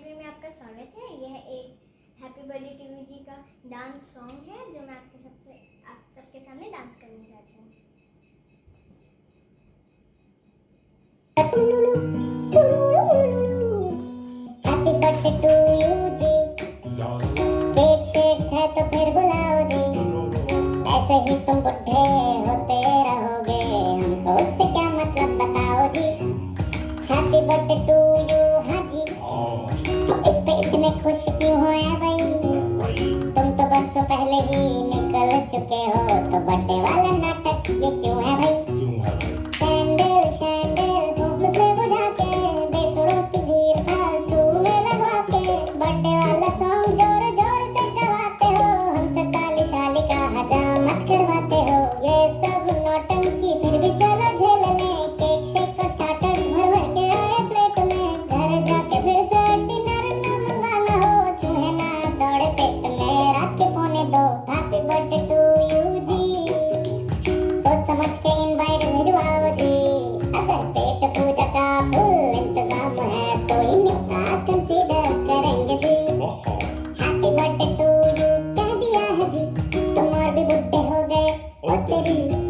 Library में आपका स्वागत है। यह एक हैप्पी बर्थडे टीवी जी का डांस सॉन्ग है, जो मैं आपके सबसे, आप सबके सामने डांस करने जा। रही हूँ तो होते रहोगे, हमको उससे क्या मतलब बताओ जी। हैप्पी बर्थडे टू चुके हो तो बर्थडे वाला नाटक ये क्यों है भाई? सैंडल सैंडल धूप से बुझा के बेसुरों की भीड़ फालतू में लगवा के बर्थडे वाला सॉन्ग ज़ोर ज़ोर से गवाते हो। हमसे ताली शाली का हजामत करवाते हो। ये सब नौटंकी फिर भी चलो झेल लें। केक शेक को स्टार्टर्स भर भर के आए प्लेट में। घर जाके फिर से डिनर ना मंगाना हो। चूहे ना दौड़े पेट में रात के पौने दो। के इनवाइट भिजवाओ जी अगर पेट पूजा का फुल इंतज़ाम है तो इन्हें न्योता कंसीडर करेंगे जी। हैप्पी बर्थडे टू यू कह दिया है जी। तुम और भी बुढ़े हो गए ओ तेरी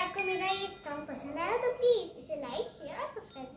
आपको मेरा ये स्टॉक पसंद आया तो प्लीज़ इसे लाइक शेयर और सब्सक्राइब